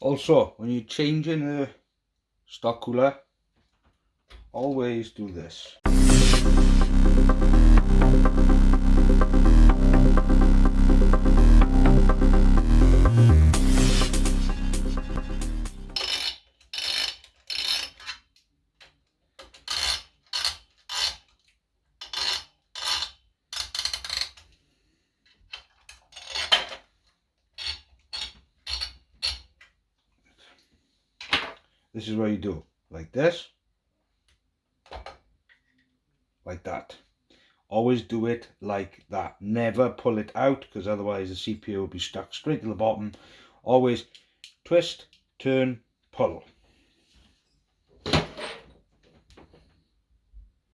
Also, when you're changing the stock cooler, always do this. This is what you do, like this, like that. Always do it like that. Never pull it out because otherwise the CPU will be stuck straight to the bottom. Always twist, turn, pull.